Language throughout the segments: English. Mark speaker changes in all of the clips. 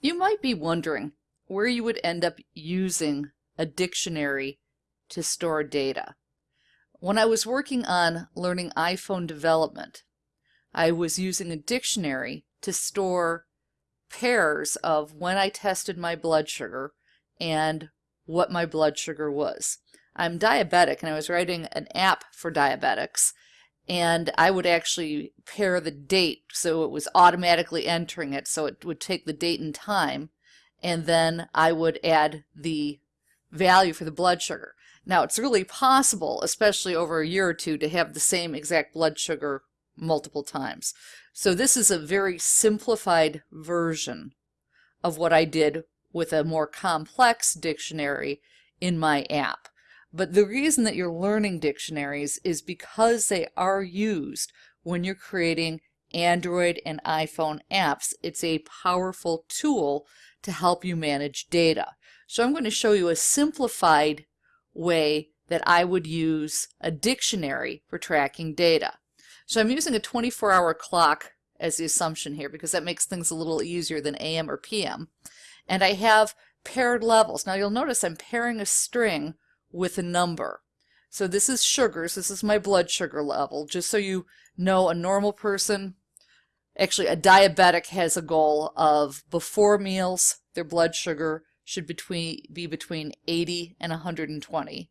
Speaker 1: You might be wondering where you would end up using a dictionary to store data. When I was working on learning iPhone development, I was using a dictionary to store pairs of when I tested my blood sugar and what my blood sugar was. I'm diabetic and I was writing an app for diabetics and I would actually pair the date so it was automatically entering it so it would take the date and time and then I would add the value for the blood sugar. Now it's really possible, especially over a year or two, to have the same exact blood sugar multiple times. So this is a very simplified version of what I did with a more complex dictionary in my app. But the reason that you're learning dictionaries is because they are used when you're creating Android and iPhone apps. It's a powerful tool to help you manage data. So I'm going to show you a simplified way that I would use a dictionary for tracking data. So I'm using a 24-hour clock as the assumption here because that makes things a little easier than AM or PM. And I have paired levels. Now you'll notice I'm pairing a string with a number. So this is sugars. This is my blood sugar level. Just so you know, a normal person, actually a diabetic has a goal of before meals, their blood sugar should between, be between 80 and 120.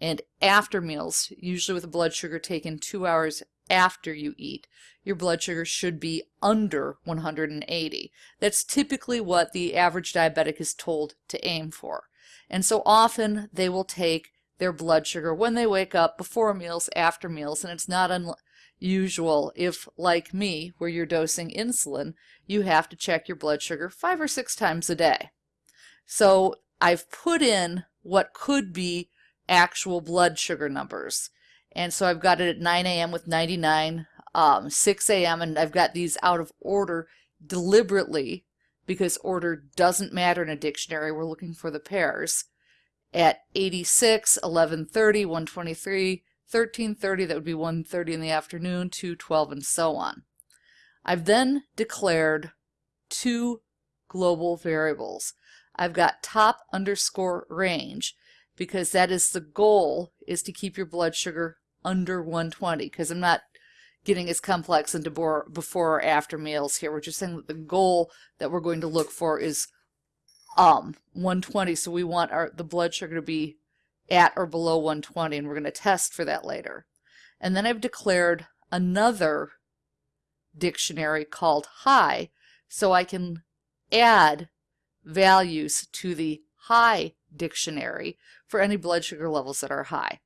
Speaker 1: And after meals, usually with a blood sugar taken two hours after you eat, your blood sugar should be under 180. That's typically what the average diabetic is told to aim for. And so often they will take their blood sugar when they wake up, before meals, after meals, and it's not unusual if, like me, where you're dosing insulin, you have to check your blood sugar five or six times a day. So I've put in what could be actual blood sugar numbers. And so I've got it at 9 a.m. with 99, um, 6 a.m. and I've got these out of order deliberately because order doesn't matter in a dictionary. We're looking for the pairs. At 86, 1130, 123, 1330, that would be 1.30 in the afternoon, 2.12, and so on. I've then declared two global variables. I've got top underscore range because that is the goal is to keep your blood sugar under 120 because I'm not getting as complex into before or after meals here. We're just saying that the goal that we're going to look for is um 120. So we want our the blood sugar to be at or below 120 and we're going to test for that later. And then I've declared another dictionary called high so I can add values to the high dictionary for any blood sugar levels that are high.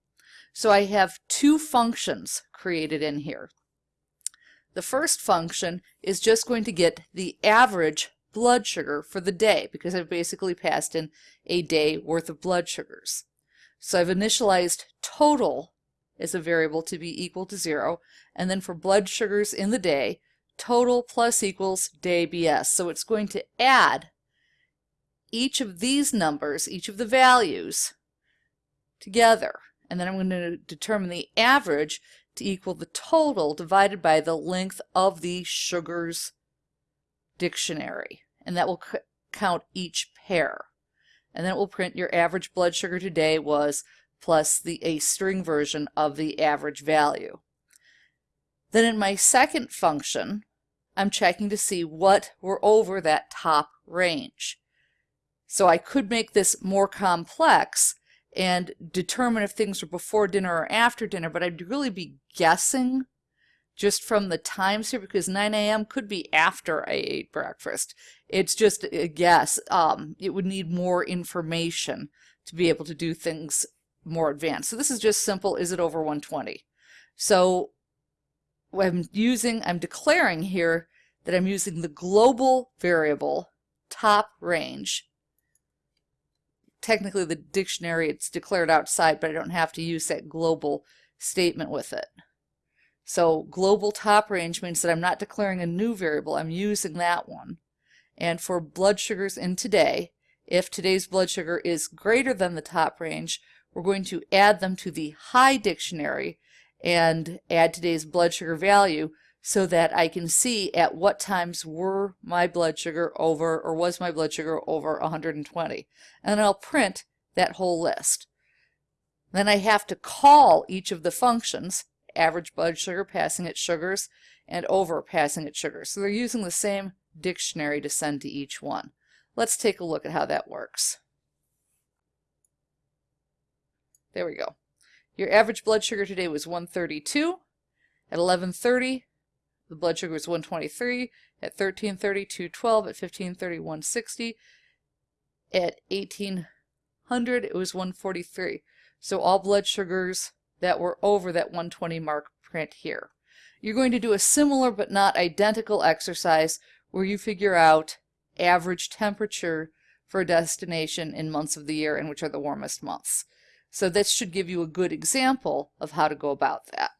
Speaker 1: So I have two functions created in here. The first function is just going to get the average blood sugar for the day because I've basically passed in a day worth of blood sugars. So I've initialized total as a variable to be equal to zero and then for blood sugars in the day total plus equals day BS. So it's going to add each of these numbers, each of the values together and then I'm going to determine the average to equal the total divided by the length of the sugars dictionary. And that will count each pair. And then it will print your average blood sugar today was plus the a string version of the average value. Then in my second function, I'm checking to see what were over that top range. So I could make this more complex and determine if things are before dinner or after dinner, but I'd really be guessing just from the times here because 9 a.m. could be after I ate breakfast. It's just a guess. Um, it would need more information to be able to do things more advanced. So this is just simple, is it over 120? So I'm using, I'm declaring here that I'm using the global variable top range technically the dictionary, it's declared outside, but I don't have to use that global statement with it. So global top range means that I'm not declaring a new variable, I'm using that one. And for blood sugars in today, if today's blood sugar is greater than the top range, we're going to add them to the high dictionary and add today's blood sugar value so that I can see at what times were my blood sugar over or was my blood sugar over 120. And I'll print that whole list. Then I have to call each of the functions, average blood sugar, passing its sugars, and over passing its sugars. So they're using the same dictionary to send to each one. Let's take a look at how that works. There we go. Your average blood sugar today was 132. At 11.30, the blood sugar was 123. At 13.30, 212. At 15.30, 160. At 1800, it was 143. So all blood sugars that were over that 120 mark print here. You're going to do a similar but not identical exercise where you figure out average temperature for a destination in months of the year and which are the warmest months. So this should give you a good example of how to go about that.